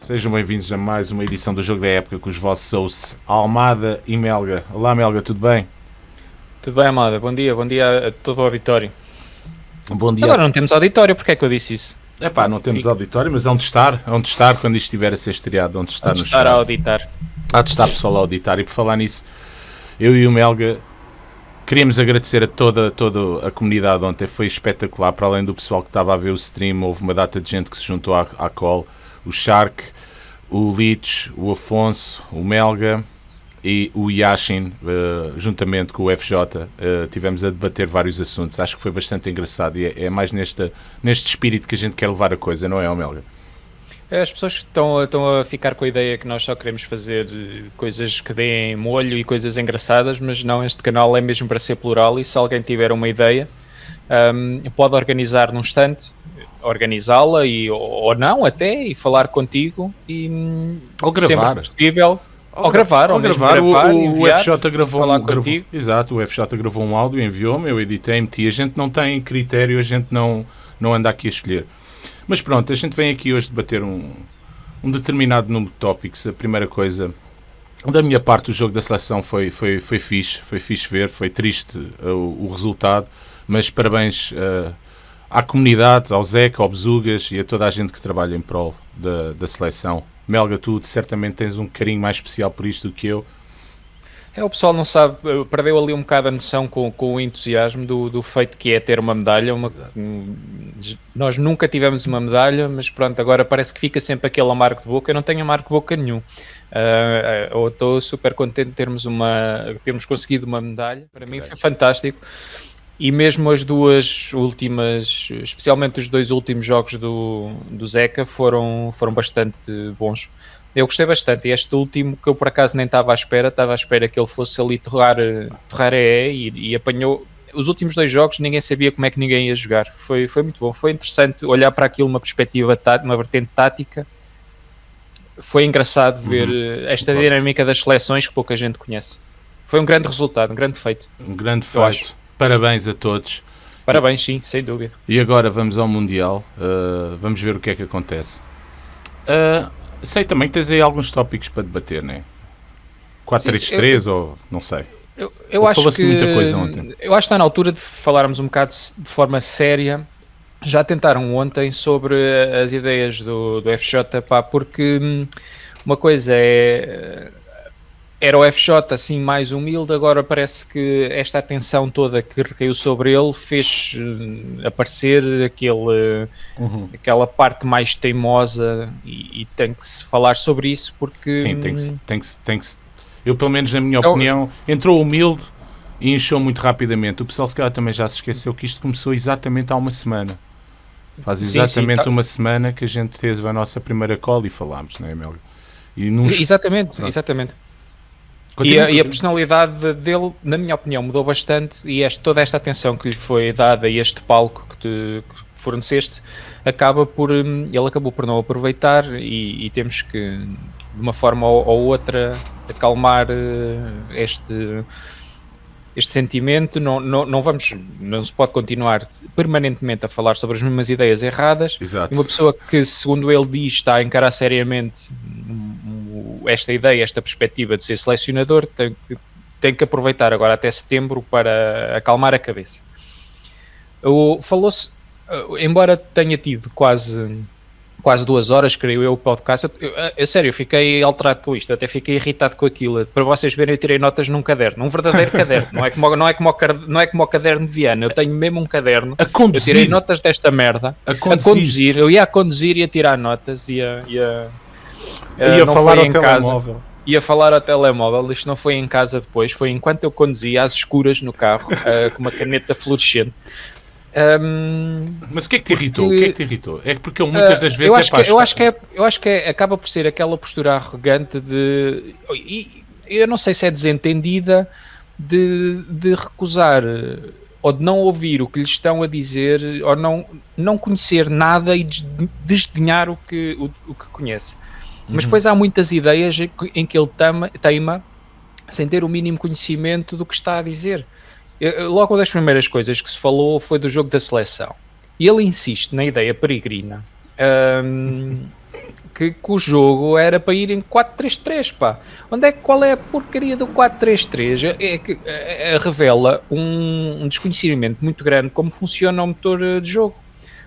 Sejam bem-vindos a mais uma edição do Jogo da Época com os vossos hosts Almada e Melga. Olá Melga, tudo bem? Tudo bem, Amada? Bom dia, bom dia a todo o auditório. Bom dia. Agora não temos auditório, porque é que eu disse isso? É pá, não temos auditório, mas é onde estar, é onde estar quando isto estiver a ser estreado, onde estar Onde no estar a auditar. Há de estar pessoal a auditar e por falar nisso, eu e o Melga queríamos agradecer a toda, toda a comunidade ontem, foi espetacular, para além do pessoal que estava a ver o stream, houve uma data de gente que se juntou à, à call, o Shark, o Leach, o Afonso, o Melga e o Yashin, eh, juntamente com o FJ, eh, tivemos a debater vários assuntos, acho que foi bastante engraçado e é, é mais nesta, neste espírito que a gente quer levar a coisa, não é, Melga? As pessoas estão, estão a ficar com a ideia que nós só queremos fazer eh, coisas que deem molho e coisas engraçadas, mas não, este canal é mesmo para ser plural e se alguém tiver uma ideia, ahm, pode organizar num instante, organizá-la e, ou, ou não até, e falar contigo e hum, Ou gravar. possível, ou gravar, ou, mesmo gravar. O- gravar, o, enviar, o FJ gravou, falar um, gravou. Exato, o FJ gravou um áudio, enviou-me, eu editei, meti. A gente não tem critério, a gente não, não anda aqui a escolher. Mas pronto, a gente vem aqui hoje debater um, um determinado número de tópicos. A primeira coisa, da minha parte, o jogo da seleção foi, foi, foi fixe, foi fixe ver, foi triste uh, o, resultado, mas parabéns uh, à comunidade, ao Zeca, ao Bezugas e a toda a gente que trabalha em prol da, da seleção. Melga, tu certamente tens um carinho mais especial por isto do que eu. É, o pessoal não sabe, perdeu ali um bocado a noção com, com o entusiasmo do, do feito que é ter uma medalha. Uma, um, nós nunca tivemos uma medalha, mas pronto, agora parece que fica sempre aquele amargo de boca. Eu não tenho amargo de boca nenhum. Ah, eu estou super contente de termos, uma, termos conseguido uma medalha. Para mim foi fantástico. E mesmo as duas últimas, especialmente os dois últimos jogos do, do Zeca, foram, foram bastante bons. Eu gostei bastante. Este último, que eu por acaso nem estava à espera, estava à espera que ele fosse ali torrar, eh, torrar EE e, e apanhou. Os últimos dois jogos ninguém sabia como é que ninguém ia jogar. Foi, foi muito bom. Foi interessante olhar para aquilo uma perspectiva, tá- uma vertente tática. Foi engraçado ver eh, esta dinâmica das seleções que pouca gente conhece. Foi um grande resultado, um grande feito. Um grande feito. Parabéns a todos. Parabéns, sim, sem dúvida. E agora vamos ao Mundial. Uh, vamos ver o que é que acontece. Uh, sei também que tens aí alguns tópicos para debater, não é? 4-3-3 ou não sei. Eu, eu acho que muita coisa ontem. Eu acho que está na altura de falarmos um bocado de forma séria. Já tentaram ontem sobre as ideias do, do FJ, pá, porque hum, uma coisa é era o FJ assim mais humilde, agora parece que esta atenção toda que recaiu sobre ele fez hum, aparecer aquele, Uhum. aquela parte mais teimosa e, e tem que se falar sobre isso porque Sim, tem que, tem, que, tem que Eu, pelo menos na minha Eu- opinião, entrou humilde e inchou muito rapidamente. O pessoal, se calhar, também já se esqueceu que isto começou exatamente há uma semana. Faz Sim, sim, exatamente tá- uma semana que a gente teve a nossa primeira call e falámos, não é, Melga? E num Exatamente, Pronto. exatamente. E Continua, a, e a personalidade dele, na minha opinião, mudou bastante e este, toda esta atenção que lhe foi dada e este palco que te que forneceste acaba por hum, ele acabou por não aproveitar e, e temos que de uma forma ou, ou outra acalmar eh, este este sentimento. Não, não, não vamos não se pode continuar permanentemente a falar sobre as mesmas ideias erradas. Exato. e uma pessoa que, segundo ele diz, está a encarar seriamente esta ideia, esta perspectiva de ser selecionador, tem que, tem que aproveitar agora até setembro para acalmar a cabeça. Falou-se, eh, embora tenha tido quase quase duas horas, creio eu, o podcast. Eu, eu, a sério, eu fiquei alterado com isto, até fiquei irritado com aquilo. Para vocês verem, eu tirei notas num caderno, um verdadeiro caderno, não é, como, não, é como não é como o caderno de Viana, eu tenho mesmo um caderno. A Eu tirei conduzir. notas desta merda A a conduzir. conduzir, eu ia a conduzir e a tirar notas, ia, ia, eh, Ia não falar foi ao em casa, telemóvel. ia falar ao telemóvel, isto não foi em casa depois, foi enquanto eu conduzia às escuras no carro, eh, com uma caneta fluorescente. Ahm, Mas o que é que te irritou? O Porque- que é que te irritou? É que porque ele muitas ah, das vezes eu é acho, pá, que, eu acho que é, eu acho que é- acaba por ser aquela postura arrogante de e, eu não sei se é desentendida de, de recusar eh, ou de não ouvir o que lhe estão a dizer ou não, não conhecer nada e des- desdenhar o que, o, o que conhece. Mas Uhum. depois há muitas ideias em que- ele teima sem ter o mínimo conhecimento do que está a dizer. Logo uma das primeiras coisas que se falou foi do jogo da seleção. E ele insiste na ideia peregrina um, que, que, o jogo era para ir em 4-3-3, pá. Onde é, qual é a porcaria do 4-3-3? É, é que é, é, revela um, um, desconhecimento muito grande como funciona o motor eh, de jogo.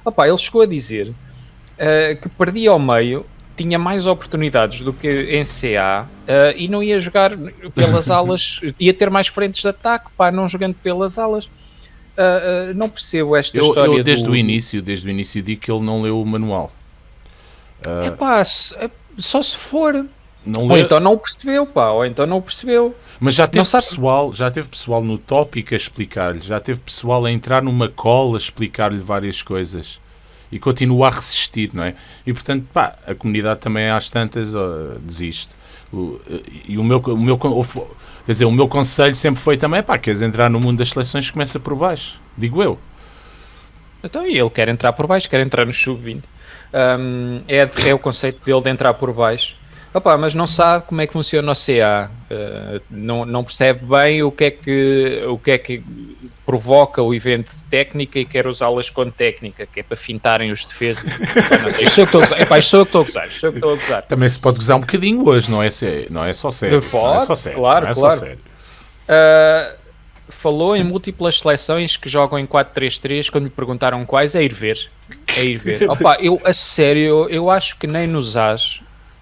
Opa, ele chegou a dizer uh, que perdia ao meio tinha mais oportunidades do que em CA uh, e não ia jogar pelas alas, ia ter mais frentes de ataque, pá, não jogando pelas alas. Uh, uh, não percebo esta eu, história. Eu desde do... o início, desde o início digo que ele não leu o manual. Uh... É pá, só se for. Não ou então não o percebeu, pá, ou então não o percebeu. Mas já teve pessoal, já teve pessoal no tópico a explicar-lhe, já teve pessoal a entrar numa cola a explicar-lhe várias coisas e continua a resistir, não é? E portanto, pá, a comunidade também às tantas desiste. O, e o meu, o meu, quer dizer, o meu conselho sempre foi também, pá, queres entrar no mundo das seleções, começa por baixo, digo eu. Então, e ele quer entrar por baixo, quer entrar no sub-20. Um, é, é o conceito dele de entrar por baixo. Opa, mas não sabe como é que funciona o CA, uh, não, não percebe bem o que, é que, o que é que provoca o evento de técnica e quer usá-las com técnica, que é para fintarem os defesas. não sei, sou eu que estou a gozar. Que estou a gozar, sou eu que estou a gozar. Também se pode gozar um bocadinho hoje, não é, não é só sério. Pode, não é só sério, claro, é claro. Sério. Uh, falou em múltiplas seleções que jogam em 4-3-3, quando lhe perguntaram quais, é ir ver. É ir ver. Opa, eu, a sério, eu acho que nem nos AS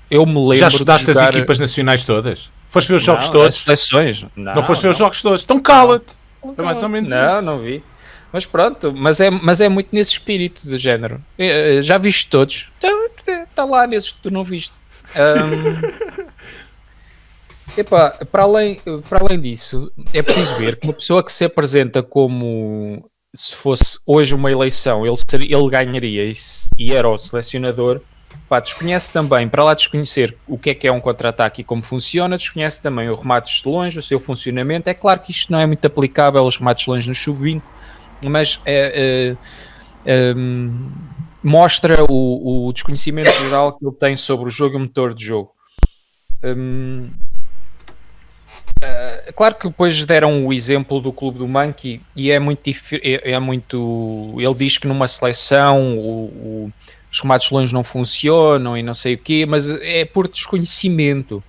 eu me lembro. Já estudaste jogar... as equipas nacionais todas? Foste ver os jogos não, todos? As seleções? Não, não foste ver os jogos todos? Então cala-te! É mais ou menos não, isso. Não, vi. Mas pronto, mas é, mas é muito nesse espírito do género. Eh, eh, já viste todos? Está tá lá nesses que tu não viste. Um, epá, para, além, para além disso, é preciso ver que uma pessoa que se apresenta como se fosse hoje uma eleição, ele, seria, ele ganharia e, e era o selecionador Pá, desconhece também, para lá desconhecer o que é que é um contra-ataque e como funciona, desconhece também o remates de longe, o seu funcionamento. É claro que isto não é muito aplicável aos remates de longe no sub-20, mas é, é, é, mostra o, o, desconhecimento geral que ele tem sobre o jogo e o motor de jogo. Hum, é claro que depois deram o exemplo do clube do Monkey e é muito, é, é muito ele diz que numa seleção o, o os remates longe não funcionam e não sei o quê, mas é por desconhecimento.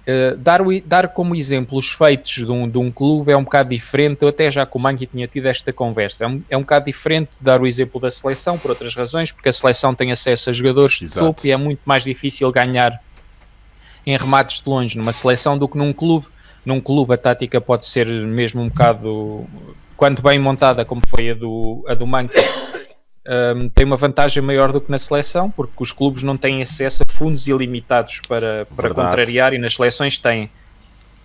Uh, dar, dar como exemplo os feitos de um, de um clube é um bocado diferente. Eu até já com o Manqui tinha tido esta conversa. É um, é um bocado diferente dar o exemplo da seleção por outras razões, porque a seleção tem acesso a jogadores de Exato. topo e é muito mais difícil ganhar em remates de longe numa seleção do que num clube. Num clube a tática pode ser mesmo um bocado, quando bem montada, como foi a do, a do Manqui, um, tem uma vantagem maior do que na seleção, porque os clubes não têm acesso a fundos ilimitados para, para contrariar e nas seleções têm.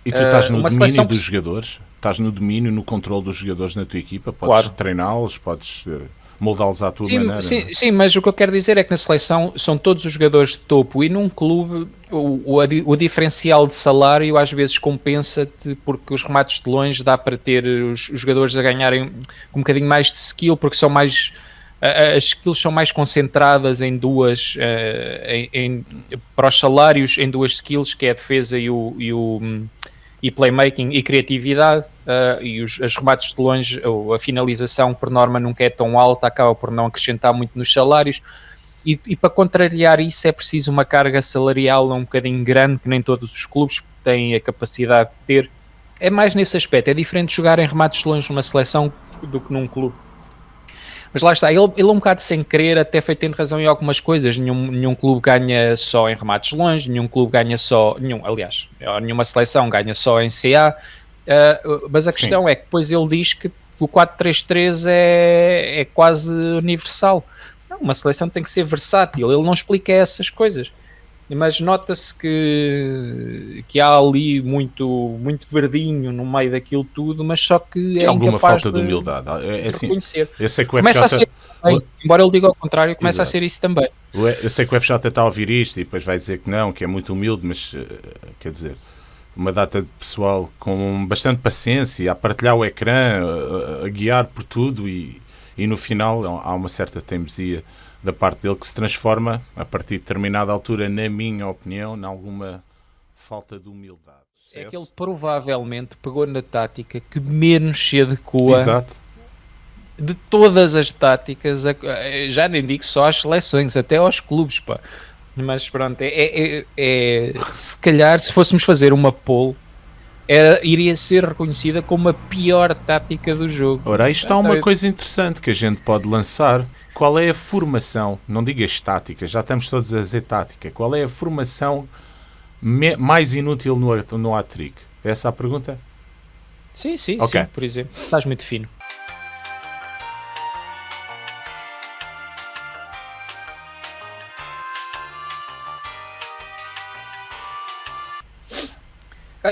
E tu estás no uh, domínio dos jogadores? Estás no domínio, no controle dos jogadores na tua equipa? Podes claro. treiná-los, podes eh, moldá-los à tua sim, maneira. Sim, é? sim, mas o que eu quero dizer é que na seleção são todos os jogadores de topo e num clube o, o, o diferencial de salário às vezes compensa-te porque os remates de longe dá para ter os, os jogadores a ganharem um bocadinho mais de skill porque são mais as skills são mais concentradas em duas, uh, em, em, para os salários, em duas skills, que é a defesa e o, e o e playmaking e criatividade, uh, e os, as remates de longe, ou a finalização por norma nunca é tão alta, acaba por não acrescentar muito nos salários. E, e, para contrariar isso é preciso uma carga salarial um bocadinho grande, que nem todos os clubes têm a capacidade de ter. É mais nesse aspecto, é diferente jogar em remates de longe numa seleção do que num clube. Mas lá está, ele, ele é um bocado sem querer, até foi tendo razão em algumas coisas. Nenhum, nenhum clube ganha só em remates longe, nenhum clube ganha só. Nenhum, aliás, nenhuma seleção ganha só em CA. Uh, mas a questão Sim. é que depois ele diz que o 4-3-3 é, é quase universal. Não, uma seleção tem que ser versátil. Ele não explica essas coisas mas nota-se que, que há ali muito, muito verdinho no meio daquilo tudo, mas só que é alguma falta de, de humildade. É, é assim, eu sei que o começa FJ... a ser, bem, embora ele diga ao contrário, começa Exato. a ser isso também. Eu sei que o FJ está a ouvir isto e depois vai dizer que não, que é muito humilde, mas eh, quer dizer, uma data de pessoal com bastante paciência, a partilhar o ecrã, a, a guiar por tudo e, e no final há uma certa teimosia da parte dele que se transforma, a partir de determinada altura, na minha opinião, em alguma falta de humildade. É que ele provavelmente pegou na tática que menos se adequa Exato. de todas as táticas, a- já nem digo só às seleções, até aos clubes, pá. Mas pronto, é, é- é- é- se calhar se fôssemos fazer uma poll, era, iria ser reconhecida como a pior tática do jogo. Ora, aí está Ah, uma coisa interessante que a gente pode lançar. Qual é a formação? Não digas tática, já estamos todos a dizer tática. Qual é a formação mais inútil no, no hat-trick? Essa é a pergunta? Sim, sim, Ok. sim, por exemplo. Estás muito fino.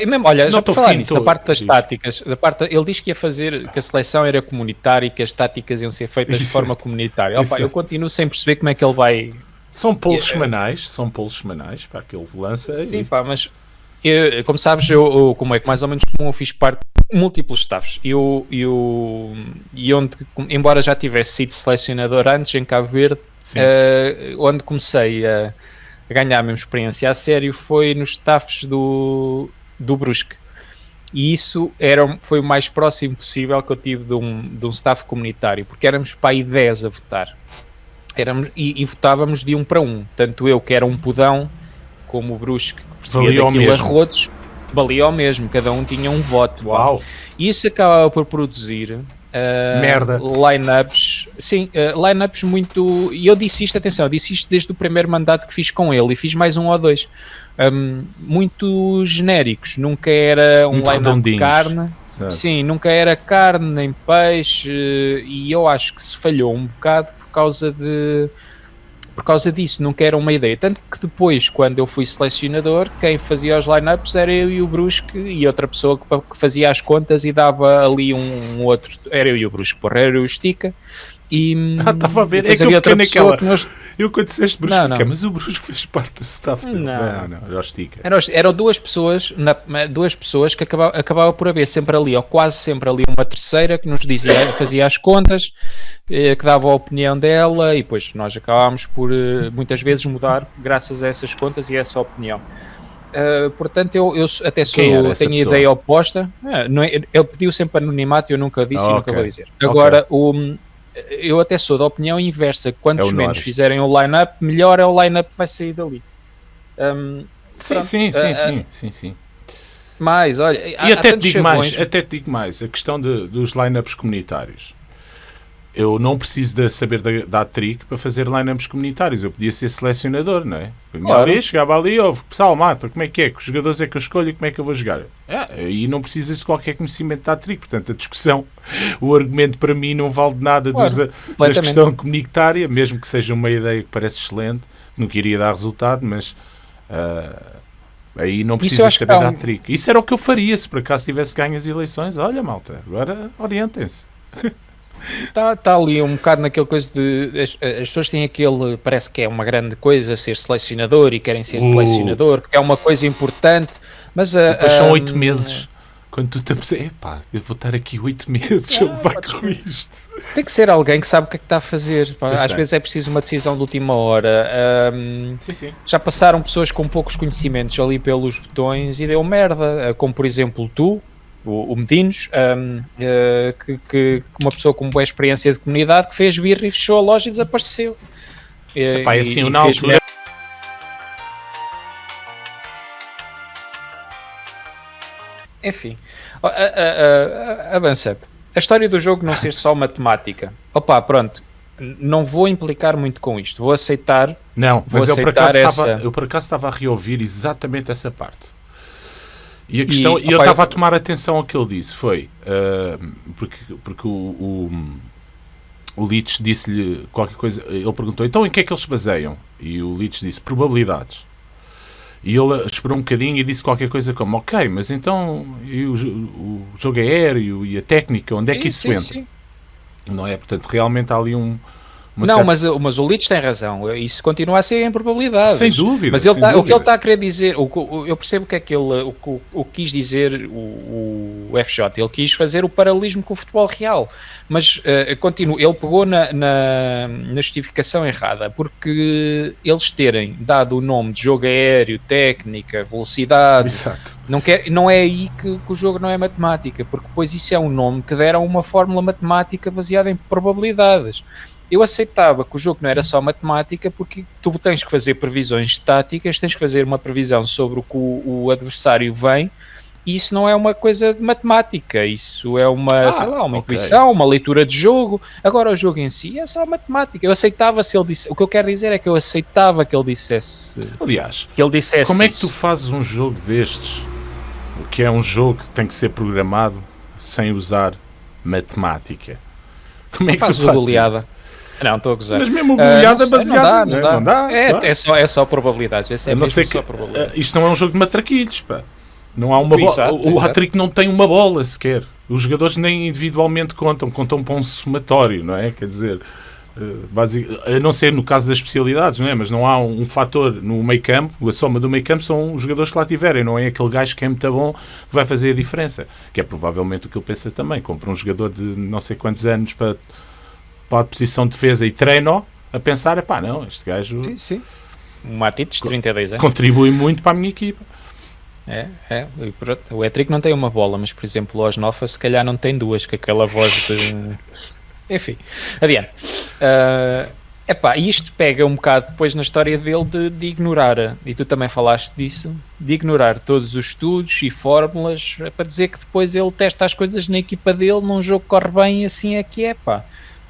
E mesmo, olha, Não já estou para falar nisso, da parte das diz. táticas, da parte, ele diz que ia fazer, que a seleção era comunitária e que as táticas iam ser feitas de Exato. forma comunitária. Opa, eu continuo sem perceber como é que ele vai, São polos eh, semanais, são polos semanais para que ele lança. Sim, e- pá, mas eu- como sabes, eu, eu- como é que mais ou menos como eu fiz parte de múltiplos staffs e, eu, eu- e onde, embora já tivesse sido selecionador antes em Cabo Verde, eh, onde comecei a, a ganhar a minha experiência a sério foi nos staffs do, do Brusque. E isso era, foi o mais próximo possível que eu tive de um, de um staff comunitário, porque éramos para aí 10 a votar. Éramos, e, e votávamos de um para um. Tanto eu, que era um pudão, como o Brusque, que percebia daquilo a mesmo. rodos, valia ao mesmo. Cada um tinha um voto. Uau! E isso acaba por produzir ah, Merda. lineups, sim, ah, lineups muito. E eu disse isto, atenção, eu disse isto desde o primeiro mandato que fiz com ele e fiz mais um ou dois. Ahm, muito genéricos, nunca era um lineup de carne, Certo. sim, nunca era carne nem peixe, eh, e eu acho que se falhou um bocado por causa de por causa disso, nunca era uma ideia. Tanto que depois, quando eu fui selecionador, quem fazia os lineups era eu e o Brusque e outra pessoa que, fazia as contas e dava ali um, um outro. Era eu e o Brusque, porra, era eu e o Estica. E, Ah, estava a ver, é que eu fiquei naquela. que nós- Eu quando disseste Brusque, Não, fiquei, não. mas o Brusque fez parte do staff dele. Não. Não, não, já estica. Eram, eram duas pessoas, na- duas pessoas que acabava, acabava por haver sempre ali, ou quase sempre ali, uma terceira que nos dizia, fazia as contas, eh, que dava a opinião dela, e depois nós acabámos por eh, muitas vezes mudar graças a essas contas e essa opinião. Uh, portanto, eu, eu até sou, tenho a pessoa? ideia oposta. Ah, não é- ele pediu sempre anonimato e eu nunca disse Ah, e nunca vou dizer. Agora, o, eu até sou da opinião inversa. Quantos É menos fizerem o line-up, melhor é o line-up que vai sair dali. Um, Sim, Pronto. sim, sim, Ah, sim, sim, sim. mais, olha, há- E há até te tantos digo mais, até te digo mais, a questão de- dos lineups comunitários. Eu não preciso de saber da, da trick para fazer lineups comunitários. Eu podia ser selecionador, não é? Claro. ali, chegava ali, ouve, pessoal, mata, como é que é? Que os jogadores é que eu escolho e como é que eu vou jogar? É, e não precisas de qualquer conhecimento da trick. Portanto, a discussão, o argumento para mim não vale de nada Claro, dos, da questão comunitária, mesmo que seja uma ideia que parece excelente, não queria dar resultado, mas ah, aí não que saber da um- trick. Isso era o que eu faria se por acaso tivesse ganho as eleições. Olha, malta, agora orientem-se. Está tá ali um bocado naquela coisa de. As, as pessoas têm aquele. Parece que é uma grande coisa ser selecionador e querem ser Uh. selecionador, porque é uma coisa importante. Mas a, Depois são a- oito meses. Quando tu te apercebes, epá, eu vou estar aqui oito meses, Ah, vai podes- com isto. Tem que ser alguém que sabe o que é que está a fazer. Pois Às é. vezes é preciso uma decisão de última hora. Ahm, Sim, sim. já passaram pessoas com poucos conhecimentos ali pelos botões e deu merda, como por exemplo tu, o, o Medinos, ahm, ah, que, que- uma pessoa com boa experiência de comunidade que fez birra e fechou a loja e desapareceu. Epá, e- assim, e na altura. Enfim, a- a- avançando. A história do jogo não ser só matemática. Opa, pronto. Não vou implicar muito com isto. Vou aceitar. Não, Vou mas eu por, aceitar acaso estava, essa- eu por acaso estava a reouvir exatamente essa parte. E a questão, e, eu estava eu- a tomar atenção ao que ele disse, foi ah, porque, porque o, o, o Leach disse-lhe qualquer coisa, ele perguntou, então em que é que eles se baseiam? E o Leach disse, probabilidades. E ele esperou um bocadinho e disse qualquer coisa como, ok, mas então e o, o jogo aéreo e a técnica, onde é que Sim, isso sim, entra? sim. não é? Portanto, realmente há ali um, não, certa... mas, mas o Leeds tem razão. Isso continua a ser em probabilidade. Sem dúvida. Mas ele tá, o que ele está a querer dizer, o, o, eu percebo o que é que ele o, o, o quis dizer o, o, FJ. Ele quis fazer o paralelismo com o futebol real. Mas uh, continuo, ele pegou na, na, na, justificação errada, porque eles terem dado o nome de jogo aéreo, técnica, velocidade, Exato. Não, quer, não é aí que, que o jogo não é matemática, porque depois isso é um nome que deram uma fórmula matemática baseada em probabilidades eu aceitava que o jogo não era só matemática, porque tu tens que fazer previsões estáticas, tens que fazer uma previsão sobre o que o, o adversário vem, e isso não é uma coisa de matemática, isso é uma, ah, sei lá, uma okay. intuição, uma leitura de jogo. Agora o jogo em si é só matemática. Eu aceitava se ele disse, o que eu quero dizer é que eu aceitava que ele dissesse. Aliás, que ele dissesse como é que tu fazes um jogo destes, que é um jogo que tem que ser programado sem usar matemática? Como é que fazes tu fazes goleada? Não, estou a gozar. Mas mesmo goleada uh, baseada. Não dá, não, dá. Não dá é, é, só, é só probabilidades. É não que, uh, isto não é um jogo de matraquilhos, pá. Não há uma bola. O, o hat não tem uma bola sequer. Os jogadores nem individualmente contam, contam para um somatório, não é? Quer dizer, uh, a não ser no caso das especialidades, não é? Mas não há um, um fator no meio campo, a soma do meio campo são os jogadores que lá tiverem, não é aquele gajo que é muito bom que vai fazer a diferença. Que é provavelmente o que ele pensa também. Compra um jogador de não sei quantos anos para para a posição de defesa e treino a pensar, pá, não, este gajo... Sim, sim. Um Matites, 32 anos. Contribui muito para a minha equipa. É, é. O Etric não tem uma bola, mas por exemplo o Osnofa se calhar não tem duas, com aquela voz de... Enfim, adiante. Uh, epá, isto pega um bocado depois na história dele de, de, ignorar, e tu também falaste disso, de ignorar todos os estudos e fórmulas para dizer que depois ele testa as coisas na equipa dele, num jogo que corre bem e assim é que é, pá.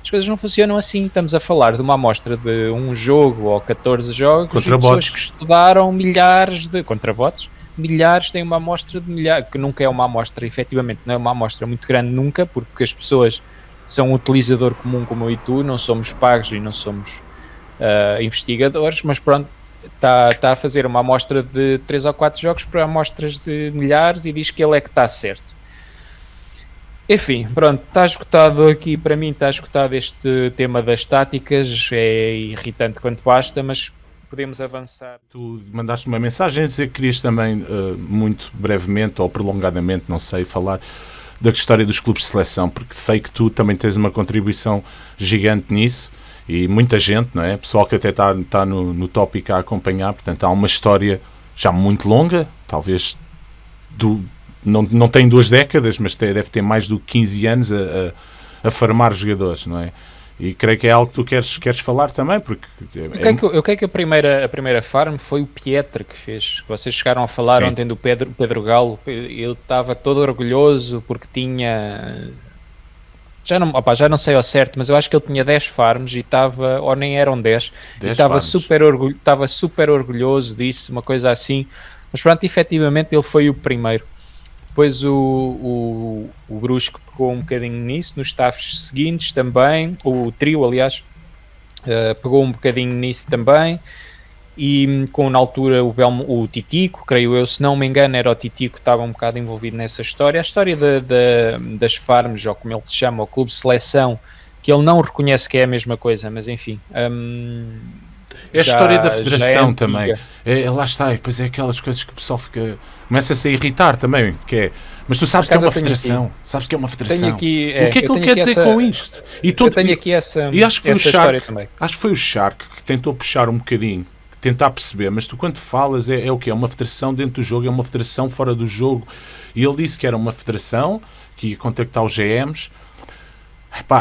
As coisas não funcionam assim. Estamos a falar de uma amostra de um jogo ou 14 jogos contra e pessoas que estudaram milhares de. contra bots. Milhares têm uma amostra de milhares, que nunca é uma amostra, efetivamente, não é uma amostra muito grande nunca, porque as pessoas são um utilizador comum como eu e tu, não somos pagos e não somos uh, investigadores, mas pronto, está tá a fazer uma amostra de 3 ou 4 jogos para amostras de milhares e diz que ele é que está certo. Enfim, pronto, está escutado aqui, para mim está escutado este tema das táticas, é irritante quanto basta, mas podemos avançar. Tu mandaste uma mensagem a dizer que querias também, uh, muito brevemente ou prolongadamente, não sei, falar da história dos clubes de seleção, porque sei que tu também tens uma contribuição gigante nisso e muita gente, não é? Pessoal que até está, está no, no tópico a acompanhar, portanto há uma história já muito longa, talvez do, não, não tem duas décadas, mas tem, deve ter mais do que 15 anos a, a, a farmar jogadores, não é? E creio que é algo que tu queres, queres falar também, porque... É... Eu, creio que, que a primeira, a primeira farm foi o Pietra que fez. Vocês chegaram a falar Sim. ontem do Pedro, Pedro Galo. Ele estava todo orgulhoso porque tinha... Já não, opa, já não sei ao certo, mas eu acho que ele tinha 10 farms e estava, ou nem eram 10, 10 e estava super, orgulho, estava super orgulhoso disso, uma coisa assim. Mas pronto, efetivamente ele foi o primeiro. Depois o, o, o Brusco pegou um bocadinho nisso, nos staffs seguintes também, o trio, aliás, uh, pegou um bocadinho nisso também. E com na altura o, Belmo, o Titico, creio eu, se não me engano, era o Titico que estava um bocado envolvido nessa história. A história de, de, das farms, ou como ele se chama, o clube seleção, que ele não reconhece que é a mesma coisa, mas enfim. Um, é a já, história da federação é também. É, lá está, e depois é aquelas coisas que o pessoal fica começa-se a irritar também, que é, mas tu sabes que é uma federação, aqui, sabes que é uma federação. Aqui, é, o que é que ele quer dizer essa, com isto? E tu, eu tenho aqui essa, e acho que foi o Shark, acho que foi o Shark que tentou puxar um bocadinho, tentar perceber, mas tu quando falas é, é o que é uma federação dentro do jogo, é uma federação fora do jogo. E ele disse que era uma federação que ia contactar os GMs.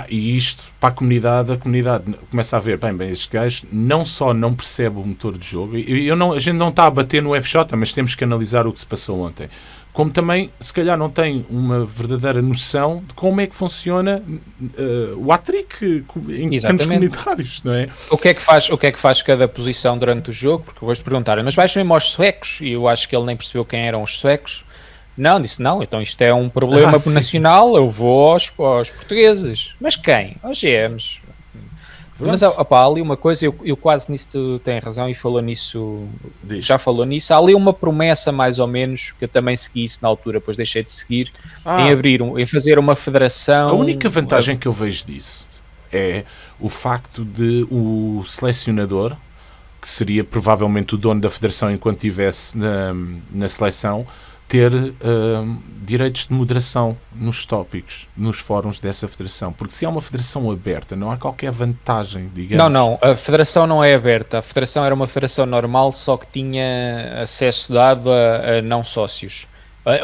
E isto para a comunidade, a comunidade começa a ver, bem, bem, este gajo não só não percebe o motor de jogo, e eu não, a gente não está a bater no FJ, mas temos que analisar o que se passou ontem como também, se calhar, não tem uma verdadeira noção de como é que funciona uh, o Atric em termos comunitários, não é? O que é que, faz, o que é que faz cada posição durante o jogo? Porque vou-te perguntar, mas vais mesmo aos suecos? E eu acho que ele nem percebeu quem eram os suecos. Não, disse não, então isto é um problema ah, nacional, eu vou aos, aos portugueses. Mas quem? Aos GMs. Mas opa, há ali uma coisa, eu, eu quase nisso tem razão e falou nisso, Diz. já falou nisso. Há ali uma promessa, mais ou menos, que eu também segui isso na altura, depois deixei de seguir, ah. em abrir, um, em fazer uma federação. A única vantagem que eu vejo disso é o facto de o selecionador, que seria provavelmente o dono da federação enquanto estivesse na, na seleção, ter uh, direitos de moderação nos tópicos, nos fóruns dessa federação. Porque se é uma federação aberta, não há qualquer vantagem, digamos. Não, não, a federação não é aberta. A federação era uma federação normal, só que tinha acesso dado a, a não sócios.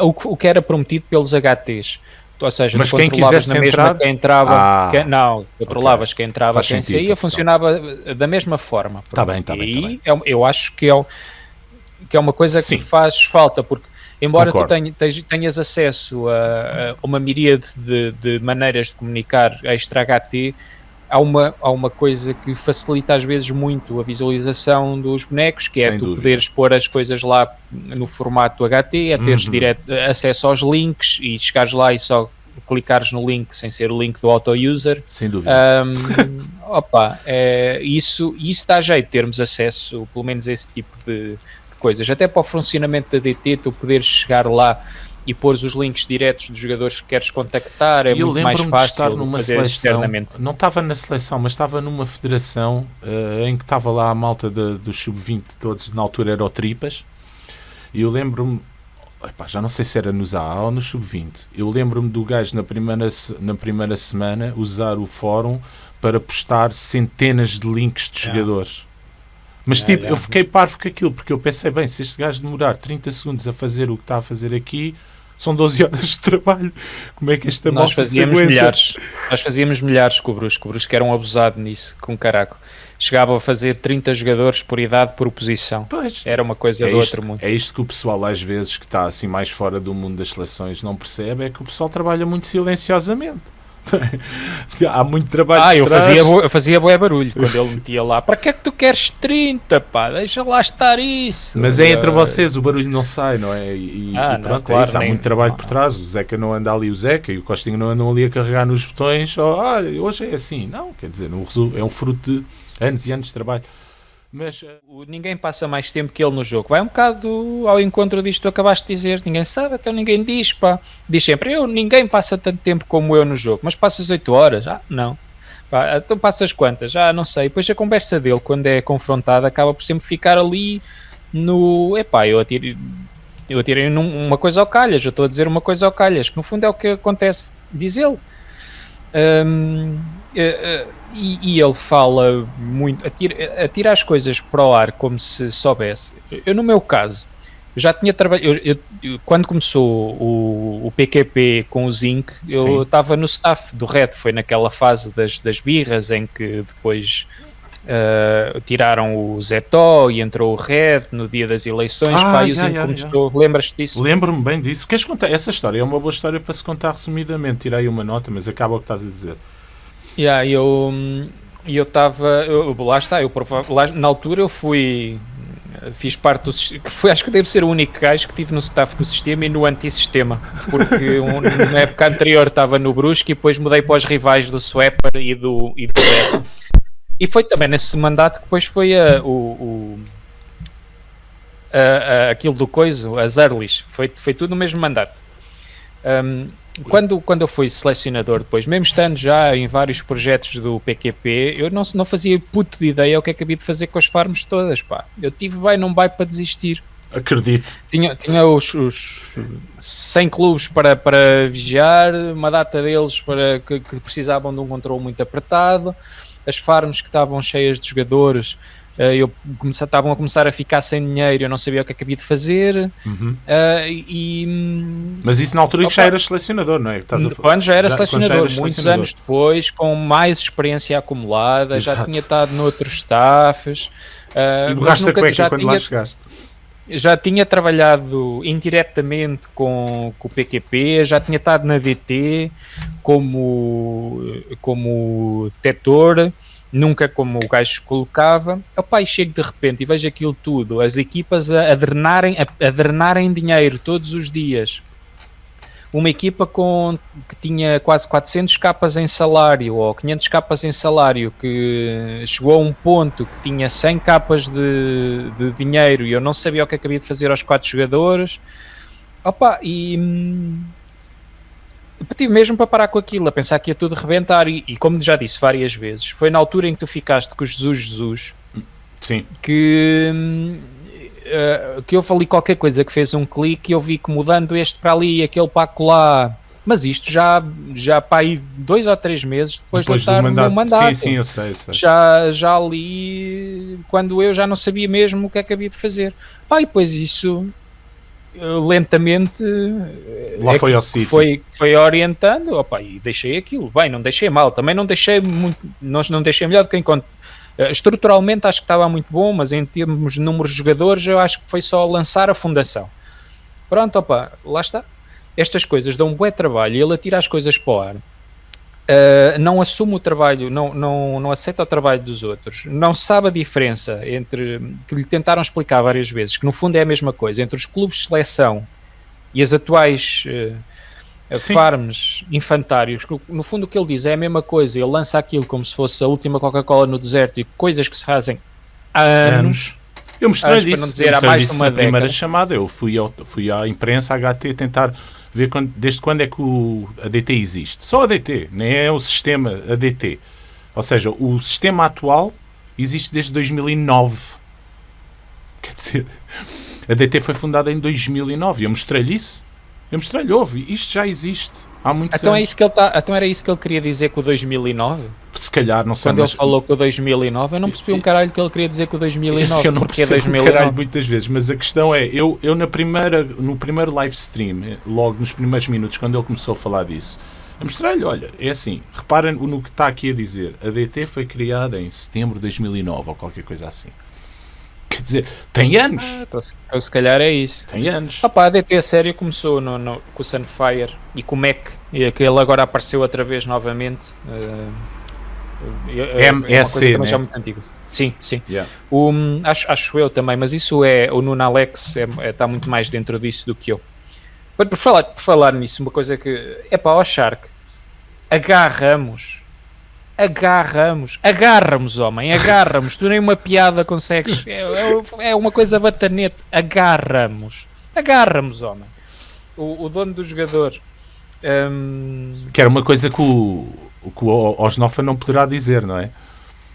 O, o que era prometido pelos HTs. Ou seja, Mas quem quisesse na mesma entrar... quem entrava, ah, quem, não, controlavas okay. quem entrava, Faz quem sentido, saía, funcionava da mesma forma. Está bem, está bem. Tá bem. Eu, eu acho que é, que é uma coisa Sim. que faz falta, porque embora Concordo. tu tenhas, tenhas acesso a, a uma miríade de, de, maneiras de comunicar extra HT, há uma, há uma coisa que facilita às vezes muito a visualização dos bonecos, que é Sem tu dúvida. poderes pôr as coisas lá no formato HT, é teres uhum. direto, acesso aos links e chegares lá e só clicares no link sem ser o link do auto-user. Sem dúvida. Um, opa, é, isso, isso dá jeito, termos acesso, pelo menos a esse tipo de coisas. Até para o funcionamento da DT, tu poderes chegar lá e pôr os links diretos dos jogadores que queres contactar, é eu muito mais fácil de estar numa fazer seleção, externamente. Não estava na seleção, mas estava numa federação uh, em que estava lá a malta dos do sub-20 todos, na altura era o Tripas, e eu lembro-me, já não sei se era nos AA ou no sub-20, eu lembro-me do gajo na primeira, na primeira semana usar o fórum para postar centenas de links de é. jogadores. Mas tipo, eu fiquei parvo com aquilo, porque eu pensei, bem, se este gajo demorar 30 segundos a fazer o que está a fazer aqui, são 12 horas de trabalho. Como é que esta Nós fazíamos milhares. Nós fazíamos milhares com o Brusco. O Brusco era um abusado nisso, com caraco. Chegava a fazer 30 jogadores por idade por oposição. Pois. Era uma coisa é do isto, outro mundo. É isto que o pessoal, às vezes, que está assim mais fora do mundo das seleções, não percebe, é que o pessoal trabalha muito silenciosamente. Há muito trabalho. Ah, eu fazia, eu fazia boé barulho quando ele metia lá. Para que é que tu queres 30, pá? Deixa lá estar isso. Mas é entre vocês, o barulho não sai, não é? E, ah, e pronto, não, claro, é isso. Há nem, muito trabalho por trás. O Zeca não anda ali, o Zeca e o Costinho não andam ali a carregar nos botões. Oh, hoje é assim. Não, quer dizer, é um fruto de anos e anos de trabalho. Mas uh, ninguém passa mais tempo que ele no jogo. Vai um bocado ao encontro disto que acabaste de dizer. Ninguém sabe, até ninguém diz, pá. Diz sempre, eu, ninguém passa tanto tempo como eu no jogo. Mas passas 8 horas? Ah, não. Pá, então passas quantas? Ah, não sei. Depois a conversa dele, quando é confrontado, acaba por sempre ficar ali no... Epá, eu atirei, eu atirei uma coisa ao calhas. Eu estou a dizer uma coisa ao calhas. Que no fundo é o que acontece, diz ele. Um, uh, uh, e, e, ele fala muito, atira, atira as coisas para o ar como se soubesse. Eu, no meu caso, já tinha trabalhado. quando começou o, o, PQP com o Zinc, eu estava no staff do Red. Foi naquela fase das, das birras em que depois uh, tiraram o Zetó e entrou o Red no dia das eleições. Ah, pá, e o Zinc começou. Lembras-te disso? Lembro-me bem disso. Queres contar? Essa história é uma boa história para se contar resumidamente. Tirei uma nota, mas acaba o que estás a dizer. Yeah, eu eu estava, lá está, eu lá, na altura eu fui, fiz parte do foi, acho que devo ser o único gajo que tive no staff do sistema e no antissistema, porque um, na época anterior estava no Brusque e depois mudei para os rivais do Swapper e do, e do E foi também nesse mandato que depois foi a, o, o a, a, aquilo do coiso, as earlys, foi, foi tudo no mesmo mandato. Um, quando, quando eu fui selecionador depois, mesmo estando já em vários projetos do PQP, eu não, não fazia puto de ideia o que é que havia de fazer com as farms todas, pá. Eu tive bem, não vai para desistir. Acredito. Tinha, tinha os, os 100 clubes para, para vigiar, uma data deles para que, que precisavam de um controle muito apertado, as farms que estavam cheias de jogadores eu comece, estavam a começar a ficar sem dinheiro, eu não sabia o que é que havia de fazer. Uhum. Uh, e, Mas isso na altura opa, que já eras selecionador, não é? Estás a... Quando já era já, selecionador, já muitos selecionador. anos depois, com mais experiência acumulada, Exato. já tinha estado noutros staffs. Uh, e borraste a cueca quando tinha, lá chegaste. Já tinha trabalhado indiretamente com, com o PQP, já tinha estado na DT como, como detector nunca como o gajo colocava. O pai chego de repente e vejo aquilo tudo, as equipas a, a, drenarem, a, a drenarem dinheiro todos os dias. Uma equipa com, que tinha quase 400 capas em salário ou 500 capas em salário que chegou a um ponto que tinha 100 capas de, de dinheiro e eu não sabia o que é de fazer aos quatro jogadores. Opa, e hum, tive mesmo para parar com aquilo, a pensar que ia tudo rebentar. E, e, como já disse várias vezes, foi na altura em que tu ficaste com o Jesus Jesus Sim. que, uh, que eu falei qualquer coisa que fez um clique e eu vi que mudando este para ali e aquele para lá. Mas isto já, já para aí dois ou três meses depois, depois de estar mandato. no mandato. Sim, sim, eu sei, eu sei. Já, já ali, quando eu já não sabia mesmo o que é que havia de fazer. Pá, e depois isso lentamente lá é foi ao sítio. foi, foi orientando opa, e deixei aquilo. Bem, não deixei mal, também não deixei muito nós não deixei melhor do que enquanto eh, estruturalmente acho que estava muito bom mas em termos de número de jogadores eu acho que foi só lançar a fundação. Pronto, opa, lá está. Estas coisas dão um bom trabalho e ele atira as coisas para o ar Uh, não assume o trabalho, não, não, não aceita o trabalho dos outros, não sabe a diferença entre, que lhe tentaram explicar várias vezes, que no fundo é a mesma coisa, entre os clubes de seleção e as atuais uh, farms infantários, no fundo o que ele diz é a mesma coisa, ele lança aquilo como se fosse a última Coca-Cola no deserto e coisas que se fazem há anos. Eu mostrei isso, dizer, há mais de uma na década. primeira chamada, eu fui, ao, fui à imprensa HT tentar ver quando, desde quando é que o ADT existe. Só a ADT, nem é o sistema ADT. Ou seja, o sistema atual existe desde 2009. Quer dizer, a DT foi fundada em 2009 e eu mostrei-lhe isso. Eu mostrei-lhe, ouve, isto já existe há muito então é anos. É isso que ele tá, então era isso que ele queria dizer com o 2009? Se calhar, não sei. Quando mas... ele falou com o 2009, eu não percebi um caralho que ele queria dizer com o 2009. Eu não percebi 2009. um caralho muitas vezes, mas a questão é, eu, eu na primeira, no primeiro live stream, logo nos primeiros minutos, quando ele começou a falar disso, eu mostrei-lhe, olha, é assim, reparem no que está aqui a dizer. A DT foi criada em setembro de 2009 ou qualquer coisa assim. Quer dizer, tem anos. Ah, então, então, se calhar é isso. Tem anos. Opa, a DT a sério começou no, no, com o Sunfire e com o Mac, e aquele agora apareceu outra vez novamente. Uh, é, é, uma coisa né? já muito antiga. Sim, sim. Yeah. O, acho, acho eu também, mas isso é. O Nuno Alex está é, é, muito mais dentro disso do que eu. Por, por, falar, por falar nisso, uma coisa que. É para o Shark. Agarramos agarramos, agarramos, homem, agarramos. tu nem uma piada consegues. É, é, é uma coisa batanete. Agarramos, agarramos, homem. O, o dono do jogador. Um... Que era uma coisa que o, que o Osnofa não poderá dizer, não é?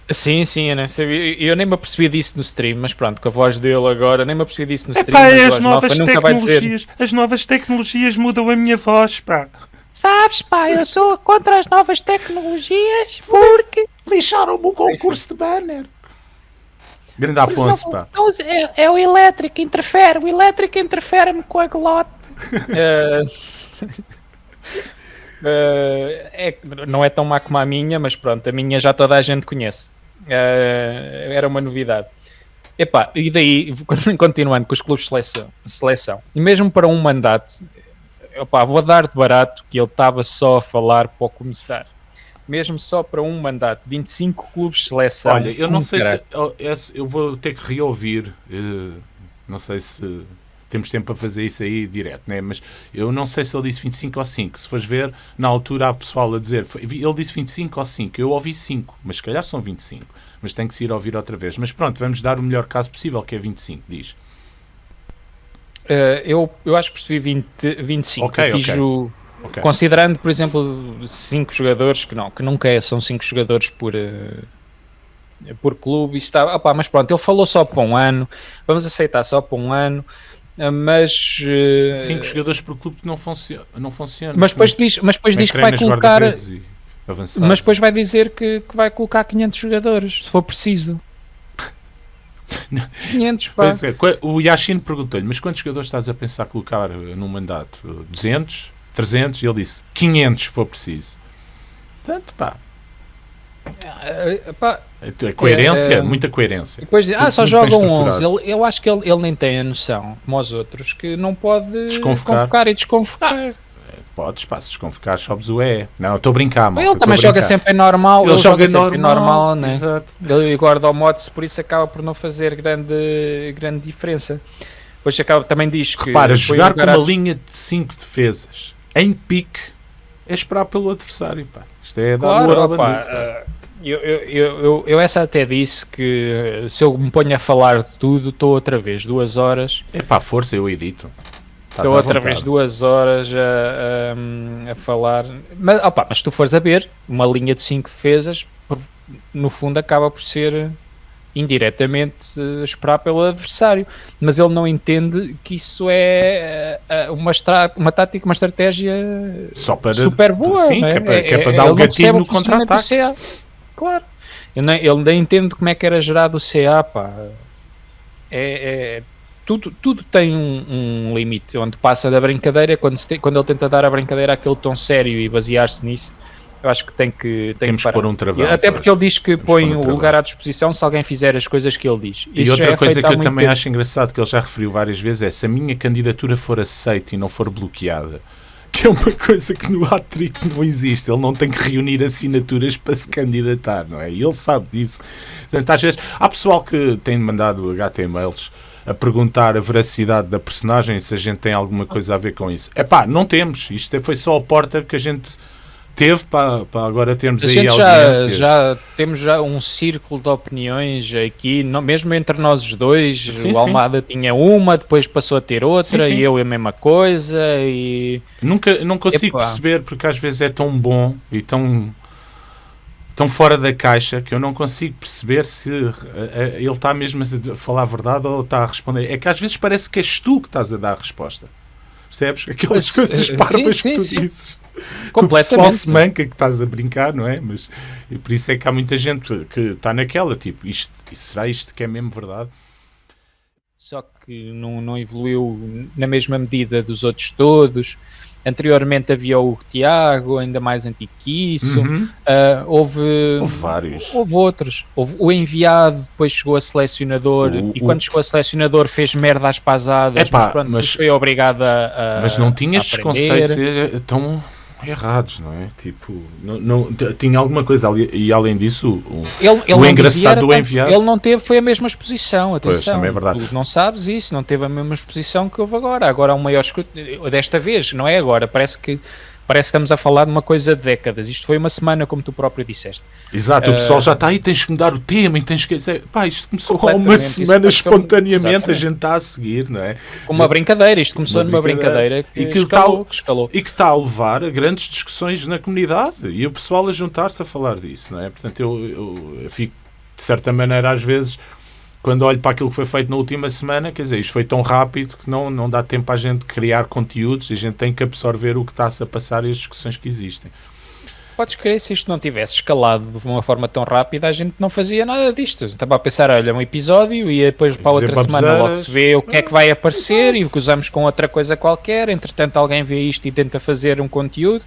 Sim, sim, eu nem sabia. Eu nem me apercebi disso no stream, mas pronto, com a voz dele agora, nem me apercebi disso no stream. Epá, as novas nunca vai dizer. As novas tecnologias mudam a minha voz, pá. Sabes, pá, eu sou contra as novas tecnologias porque lixaram-me o concurso de banner. Grande Afonso, pá. Não, é, é, o elétrico, interfere. O elétrico interfere-me com a glote. uh, uh, é, não é tão má como a minha, mas pronto, a minha já toda a gente conhece. Uh, era uma novidade. Epá, e daí, continuando com os clubes de seleção, seleção, e mesmo para um mandato, opa, vou dar de barato que ele estava só a falar para começar. Mesmo só para um mandato, 25 clubes de seleção. Olha, eu não sei se. Eu vou ter que reouvir. Uh, não sei se temos tempo para fazer isso aí direto, né? mas eu não sei se ele disse 25 ou 5. Se fores ver, na altura há pessoal a dizer ele disse 25 ou 5. Eu ouvi 5, mas se calhar são 25. Mas tem que se ir ouvir outra vez. Mas pronto, vamos dar o melhor caso possível, que é 25, diz. Uh, eu, eu acho que percebi 20, 25. Okay, fiz okay. O, okay. Considerando, por exemplo, 5 jogadores, que não, que nunca é, são 5 jogadores por, uh, por clube. Está, opa, mas pronto, ele falou só para um ano, vamos aceitar só para um ano. Uh, mas 5 jogadores por clube não funciona, não funciona. Mas depois diz, mas depois diz que vai colocar. Mas depois vai dizer que, que vai colocar 500 jogadores, se for preciso. 500, pá. É, o Yashin perguntou-lhe, mas quantos jogadores estás a pensar colocar eh, num mandato? 200? 300? E ele disse, 500 se for preciso. Portanto, pá. É, pá, é coerência, é, muita coerência. Depois, ah, só jogam 11. Ele, eu acho que ele, ele nem tem a noção, como os outros, que não pode desconvocar e desconvocar. Ah, Podes, pá, se desconficar, sobes o E. Não, estou a brincar, mano. Ele também joga sempre em normal. Ele, ele joga, joga sempre normal, normal né? Exato. Ele guarda o mods, por isso acaba por não fazer grande, grande diferença. Depois acaba, também diz que. Repara, jogar com uma linha de 5 defesas em pique é esperar pelo adversário, pá. Isto é dar claro, o pá, uh, eu, eu, eu, eu, essa até disse que se eu me ponho a falar de tudo, estou outra vez, duas horas. É pá, força, eu edito. Estou outra vez duas horas a, a, a falar. Mas, opa, mas se tu fores a ver, uma linha de cinco defesas, no fundo acaba por ser indiretamente uh, esperar pelo adversário, mas ele não entende que isso é uh, uma, uma tática, uma estratégia para, super boa. Sim, é? Que, é para, que é para dar o gatilho no contra-ataque. Claro. Ele, ele nem entende como é que era gerado o CA, pá. É, é tudo, tudo tem um, um, limite, onde passa da brincadeira, quando, te, quando ele tenta dar a brincadeira aquele tom sério e basear-se nisso, eu acho que tem que tem Temos que, pôr um travão. Até porque ele diz que Temos põe um o lugar à disposição se alguém fizer as coisas que ele diz. E outra é coisa que eu também tempo. acho engraçado, que ele já referiu várias vezes, é se a minha candidatura for aceita e não for bloqueada, que é uma coisa que no atrito não existe. Ele não tem que reunir assinaturas para se candidatar, não é? E ele sabe disso. Portanto, às vezes, há pessoal que tem mandado HTMLs a perguntar a veracidade da personagem, se a gente tem alguma coisa a ver com isso. É pá, não temos. Isto foi só a porta que a gente teve para, para agora termos a aí gente já, já temos já um círculo de opiniões aqui, não, mesmo entre nós os dois. Sim, o Almada sim. tinha uma, depois passou a ter outra, sim, e eu a mesma coisa. E nunca não consigo Epa. perceber porque às vezes é tão bom e tão tão fora da caixa que eu não consigo perceber se uh, ele está mesmo a falar a verdade ou está a responder. É que às vezes parece que és tu que estás a dar a resposta. Percebes? Aquelas coisas parvas que tu dizes. Completamente. se manca que estás a brincar, não é? Mas e por isso é que há muita gente que está naquela, tipo, isto, será isto que é mesmo verdade? Só que não, não evoluiu na mesma medida dos outros todos. Anteriormente havia o Tiago, ainda mais antigo que isso. Uhum. Uh, houve, houve vários. Houve outros. Houve o enviado, depois chegou a selecionador o, e o... quando chegou a selecionador fez merda às pasadas, Epá, mas, pronto, mas foi obrigado a, a Mas não tinha estes conceitos é, tão errados, não é? Tipo, não, não, tinha alguma coisa ali, e além disso, o, ele, ele o engraçado do enviado. Ele não teve, foi a mesma exposição, atenção. Pois, também é verdade. Tu não sabes isso, não teve a mesma exposição que houve agora. Agora há um maior escrutínio, desta vez, não é agora, parece que parece que estamos a falar de uma coisa de décadas. Isto foi uma semana, como tu próprio disseste. Exato, uh, o pessoal já está aí, tens que mudar o tema e tens que. Pá, isto começou há uma semana espontaneamente, a gente está a seguir, não é? Com uma brincadeira, isto começou uma numa brincadeira, que, e que escalou, está, que escalou. E que está a levar a grandes discussões na comunidade e o pessoal a juntar-se a falar disso, não é? Portanto, eu, eu, eu fico, de certa maneira, às vezes quando olho para aquilo que foi feito na última semana, quer dizer, isto foi tão rápido que não, não dá tempo a gente criar conteúdos e a gente tem que absorver o que está-se a passar e as discussões que existem. Podes crer, se isto não tivesse escalado de uma forma tão rápida, a gente não fazia nada disto. Estava a pensar, olha, um episódio e depois para a outra semana logo se vê o que é que vai aparecer e o que usamos com outra coisa qualquer. Entretanto, alguém vê isto e tenta fazer um conteúdo.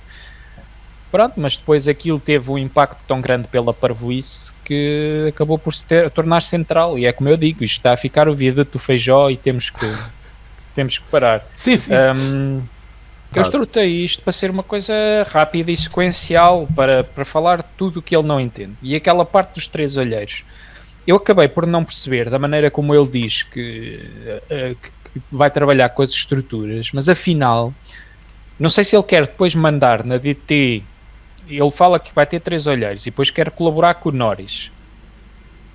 Pronto, mas depois aquilo teve um impacto tão grande pela parvoíce que acabou por se ter, tornar central. E é como eu digo, isto está a ficar o vida do feijó e temos que, temos que parar. Sim, sim. Um, eu estrutei isto para ser uma coisa rápida e sequencial para, para falar tudo o que ele não entende. E aquela parte dos três olheiros. Eu acabei por não perceber da maneira como ele diz que, uh, que vai trabalhar com as estruturas, mas afinal, não sei se ele quer depois mandar na DT ele fala que vai ter três olheiros e depois quer colaborar com o Norris.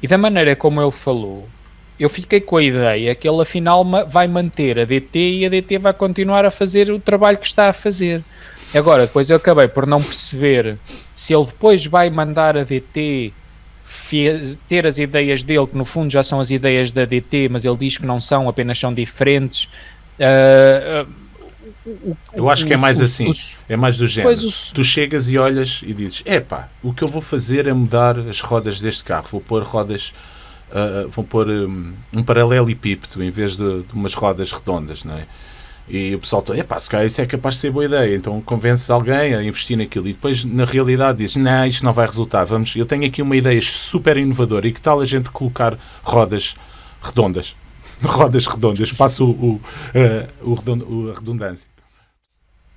E da maneira como ele falou, eu fiquei com a ideia que ele afinal vai manter a DT e a DT vai continuar a fazer o trabalho que está a fazer. Agora, depois eu acabei por não perceber se ele depois vai mandar a DT ter as ideias dele, que no fundo já são as ideias da DT, mas ele diz que não são, apenas são diferentes. Uh, uh, o, eu acho que é mais assim, é mais do género. Tu chegas e olhas e dizes: epá, o que eu vou fazer é mudar as rodas deste carro, vou pôr rodas, uh, vou pôr um, um paralelepípedo em vez de, de, umas rodas redondas, não é? E o pessoal está, epá, se calhar isso é capaz de ser boa ideia, então convence alguém a investir naquilo e depois na realidade diz, não, isto não vai resultar, vamos, eu tenho aqui uma ideia super inovadora e que tal a gente colocar rodas redondas? rodas redondas, passo o, o, uh, o, a redundância.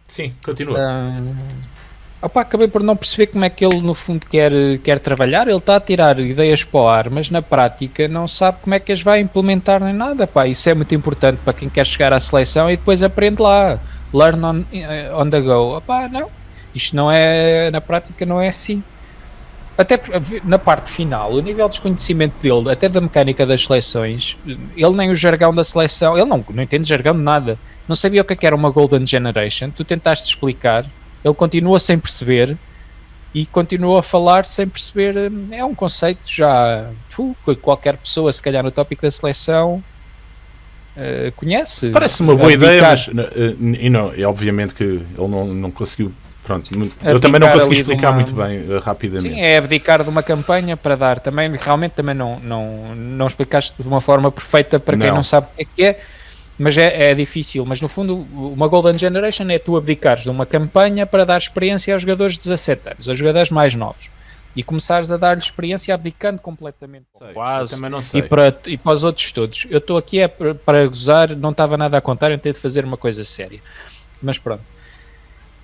Sim, continua. Uh, opa, acabei por não perceber como é que ele no fundo quer, quer trabalhar. Ele está a tirar ideias para o ar, mas na prática não sabe como é que as vai implementar nem nada. Pá. Isso é muito importante para quem quer chegar à seleção e depois aprende lá. Learn on, eh, on the go. Opa, não. Isto não é, na prática não é assim. Até na parte final, o nível de desconhecimento dele, até da mecânica das seleções, ele nem o jargão da seleção, ele não, não entende jargão de nada, não sabia o que, é que era uma Golden Generation, tu tentaste explicar, ele continua sem perceber e continua a falar sem perceber, é um conceito já, uh, qualquer pessoa, se calhar no tópico da seleção, uh, conhece. Parece uma boa ideia, mas e não, e obviamente que ele não, não conseguiu Pronto, eu também não consegui explicar uma... muito bem uh, rapidamente. Sim, é abdicar de uma campanha para dar também, realmente também não, não, não explicaste de uma forma perfeita para quem não, não sabe o que é, é mas é, é, difícil. Mas no fundo, uma Golden Generation é tu abdicares de uma campanha para dar experiência aos jogadores de 17 anos, aos jogadores mais novos. E começares a dar-lhe experiência abdicando completamente. Sei, quase. Também não sei. E para, e para os outros todos. Eu estou aqui é para, para gozar, não estava nada a contar, eu tenho de fazer uma coisa séria. Mas pronto.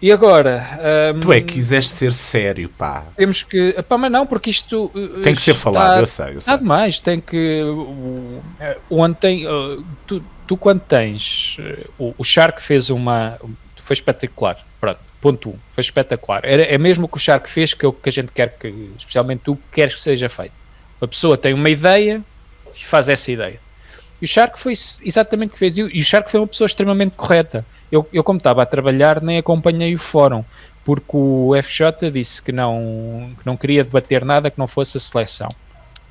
E agora. Um, tu é que quiseste ser sério, pá. Temos que. Pá, mas não, porque isto. Uh, tem que ser falado, eu sei. Eu sei. Nada mais, tem que. Uh, ontem. Uh, tu, tu, quando tens. Uh, o, o Shark fez uma. Foi espetacular. Pronto, ponto 1. Um, foi espetacular. Era, é mesmo o que o Shark fez que é o que a gente quer que. Especialmente tu queres que seja feito. A pessoa tem uma ideia e faz essa ideia. E o Shark foi exatamente o que fez. E o Shark foi uma pessoa extremamente correta eu, eu como estava a trabalhar, nem acompanhei o fórum, porque o FJ disse que não, que não queria debater nada que não fosse a seleção.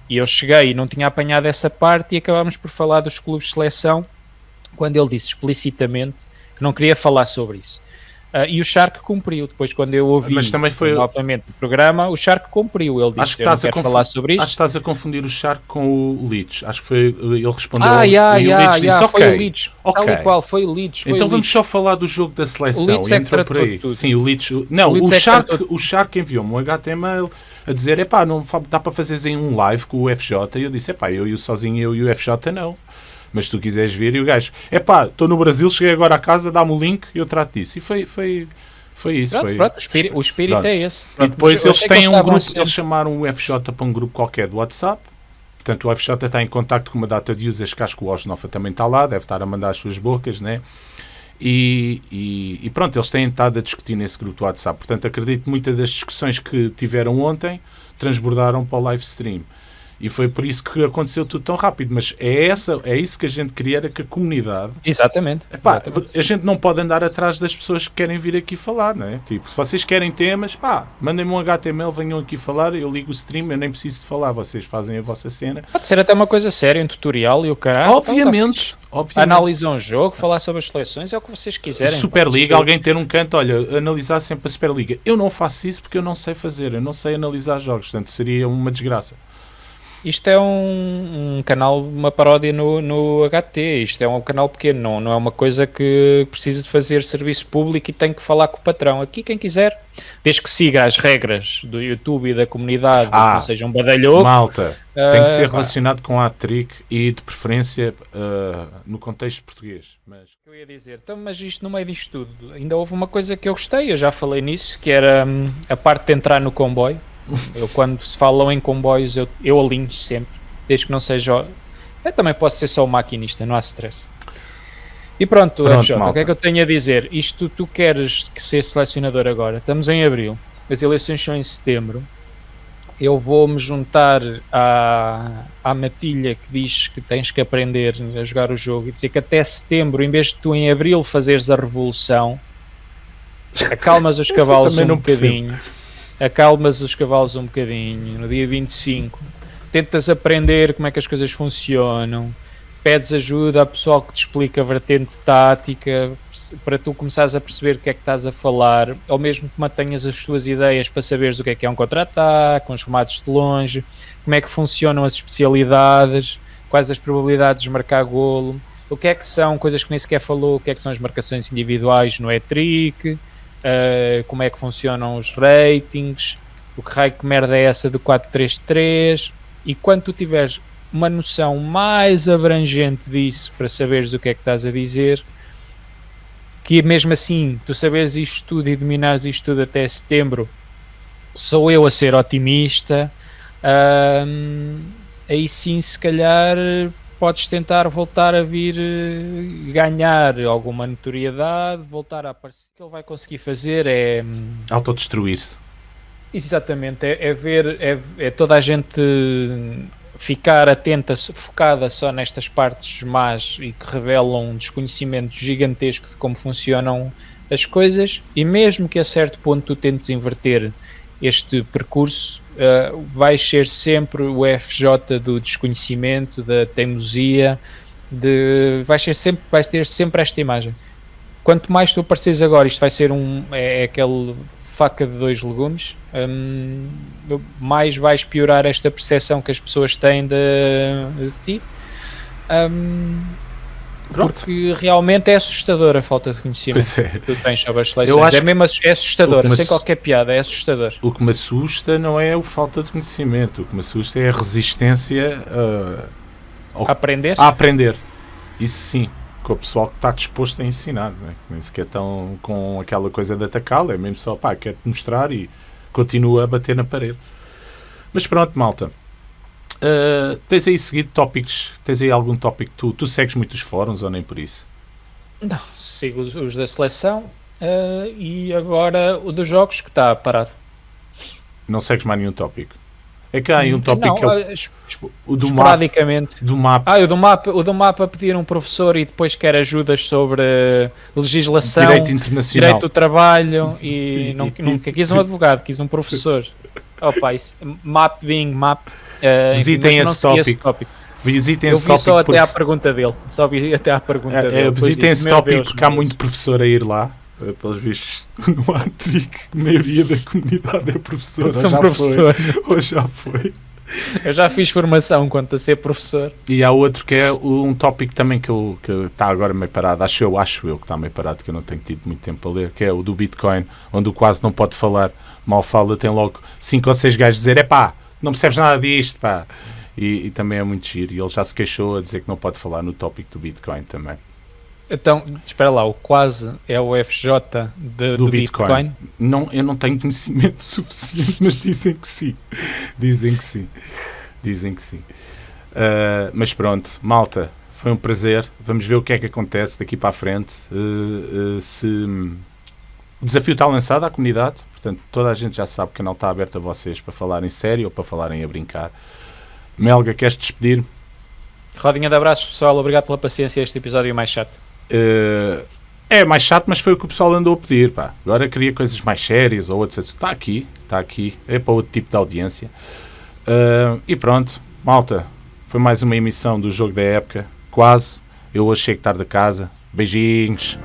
E eu cheguei e não tinha apanhado essa parte e acabámos por falar dos clubes de seleção, quando ele disse explicitamente que não queria falar sobre isso. Uh, e o Shark cumpriu. Depois, quando eu ouvi Mas também foi... novamente o programa, o Shark cumpriu. Ele disse: acho que estás a falar sobre isto. Acho que estás a confundir o Shark com o Leeds. Acho que foi. Ele respondeu. Ah, yeah, e yeah, o Leeds yeah, disse: foi o Leeds. Okay. Tal e qual, foi o Leeds. Foi então o vamos só falar do jogo da seleção. O Leeds é entra por aí. Tudo. Sim, o Leeds. Não, o, o, é Shark, o Shark enviou-me um HTML a dizer: epá, não dá para fazeres em um live com o FJ. E eu disse: epá, eu e o sozinho, eu e o FJ não. Mas se tu quiseres vir, e o gajo: epá, estou no Brasil, cheguei agora a casa, dá-me o link e eu trato disso. E foi. foi foi isso. Pronto, foi... pronto, o espírito, o espírito é esse. Pronto, e depois eles têm um grupo, eles chamaram o FJ para um grupo qualquer do WhatsApp. Portanto, o FJ está em contato com uma data de users que acho que o Osnofa também está lá, deve estar a mandar as suas bocas, né? E, e, e, pronto, eles têm estado a discutir nesse grupo do WhatsApp. Portanto, acredito que muitas das discussões que tiveram ontem transbordaram para o live stream. E foi por isso que aconteceu tudo tão rápido. Mas é, essa, é isso que a gente queria, era que a comunidade. Exatamente, epá, exatamente. A gente não pode andar atrás das pessoas que querem vir aqui falar, não é? Tipo, se vocês querem temas, pá, mandem-me um HTML, venham aqui falar, eu ligo o stream, eu nem preciso de falar, vocês fazem a vossa cena. Pode ser até uma coisa séria, um tutorial e o caralho. Obviamente. Então, obviamente. Analisar um jogo, falar sobre as seleções, é o que vocês quiserem. Superliga, alguém ter um canto, olha, analisar sempre a Superliga. Eu não faço isso porque eu não sei fazer, eu não sei analisar jogos, portanto seria uma desgraça. Isto é um, um, canal, uma paródia no, no HT. Isto é um canal pequeno, não, não é uma coisa que precisa de fazer serviço público e tem que falar com o patrão. Aqui, quem quiser, desde que siga as regras do YouTube e da comunidade, ah, não seja um badalhoco. Malta, uh, tem que ser relacionado com a Trick e de preferência uh, no contexto português. Mas... Eu ia dizer, então, mas isto no meio disto tudo, ainda houve uma coisa que eu gostei, eu já falei nisso, que era hum, a parte de entrar no comboio eu, quando se falam em comboios, eu, eu alinho sempre, desde que não seja. Eu também posso ser só o maquinista, não há stress. E pronto, pronto FJ, o que é que eu tenho a dizer? Isto tu queres ser selecionador agora, estamos em abril, as eleições são em setembro. Eu vou-me juntar à, à matilha que diz que tens que aprender a jogar o jogo e dizer que até setembro, em vez de tu em abril fazeres a revolução, acalmas os cavalos um bocadinho. Percebo acalmas os cavalos um bocadinho no dia 25, tentas aprender como é que as coisas funcionam, pedes ajuda a pessoal que te explica a vertente tática para tu começares a perceber o que é que estás a falar, ou mesmo que mantenhas as tuas ideias para saberes o que é que é um contra-ataque, com os remates de longe, como é que funcionam as especialidades, quais as probabilidades de marcar golo, o que é que são coisas que nem sequer falou, o que é que são as marcações individuais no E-Trick, uh, como é que funcionam os ratings, o que raio que merda é essa do 433 e quando tu tiveres uma noção mais abrangente disso para saberes o que é que estás a dizer, que mesmo assim tu saberes isto tudo e dominares isto tudo até setembro, sou eu a ser otimista. aí sim, se calhar podes tentar voltar a vir eh, ganhar alguma notoriedade, voltar a aparecer. O que ele vai conseguir fazer é. Hum, Autodestruir-se. Exatamente, é, é ver, é, é, toda a gente ficar atenta, focada só nestas partes más e que revelam um desconhecimento gigantesco de como funcionam as coisas, e mesmo que a certo ponto tu tentes inverter este percurso, uh, vais ser sempre o FJ do desconhecimento, da teimosia, de, vais, ser sempre, vais ter sempre esta imagem. Quanto mais tu apareces agora, isto vai ser um. É, é aquele faca de dois legumes, um, mais vais piorar esta percepção que as pessoas têm de, de ti. Um, porque realmente é assustador a falta de conhecimento pois é. que tu tens sobre as seleções. É mesmo é assustador, sem qualquer piada, é assustador. O que me assusta não é a falta de conhecimento, o que me assusta é a resistência a, a aprender. A aprender. Isso sim, com o pessoal que está disposto a ensinar, não é? nem sequer tão com aquela coisa de atacá-lo, é mesmo só, pá, quero-te mostrar e continua a bater na parede. Mas pronto, malta. Uh, tens aí seguido tópicos? Tens aí algum tópico? Tu, tu segues muitos fóruns ou nem por isso? Não, sigo os, os da seleção uh, e agora o dos jogos que está parado. Não segues mais nenhum tópico? É que há aí um tópico não, que é o, uh, o do. Mapa, do mapa. Ah, o do mapa, o do mapa pedir um professor e depois quer ajudas sobre legislação, direito internacional, direito do trabalho e não, nunca quis um advogado, quis um professor. Opa, isso, map being map. Uh, Visitem esse tópico. esse tópico. Visitem eu esse vi só até à pergunta dele. Só vi até à pergunta é, dele. É, visitem esse tópico porque há muito professor a ir lá. Eh, pelos vistos, no há a maioria da comunidade é professor. São professor. Ou já foi. Eu já fiz formação quanto a ser professor. E há outro que é um tópico também que está agora meio parado, acho eu, acho eu que está meio parado, que eu não tenho tido muito tempo a ler, que é o do Bitcoin, onde o quase não pode falar, mal fala, tem logo cinco ou seis gajos a dizer, é pá, não percebes nada disto, pá. E, e, também é muito giro. E ele já se queixou a dizer que não pode falar no tópico do Bitcoin também. Então, espera lá, o quase é o FJ de, do, do Bitcoin. Bitcoin? Não, eu não tenho conhecimento suficiente, mas dizem que sim. Dizem que sim. Dizem que sim. Uh, mas pronto, malta, foi um prazer. Vamos ver o que é que acontece daqui para a frente. Uh, uh, se o desafio está lançado à comunidade, portanto, toda a gente já sabe que o canal está aberto a vocês para falarem sério ou para falarem a brincar. Melga, queres despedir? Rodinha de abraços, pessoal. Obrigado pela paciência. Este episódio mais chato. Uh, é mais chato, mas foi o que o pessoal andou a pedir. Pá. Agora queria coisas mais sérias ou outras. Está aqui, está aqui. É para outro tipo de audiência. Uh, e pronto, malta. Foi mais uma emissão do Jogo da Época. Quase. Eu hoje chego tarde a casa. Beijinhos.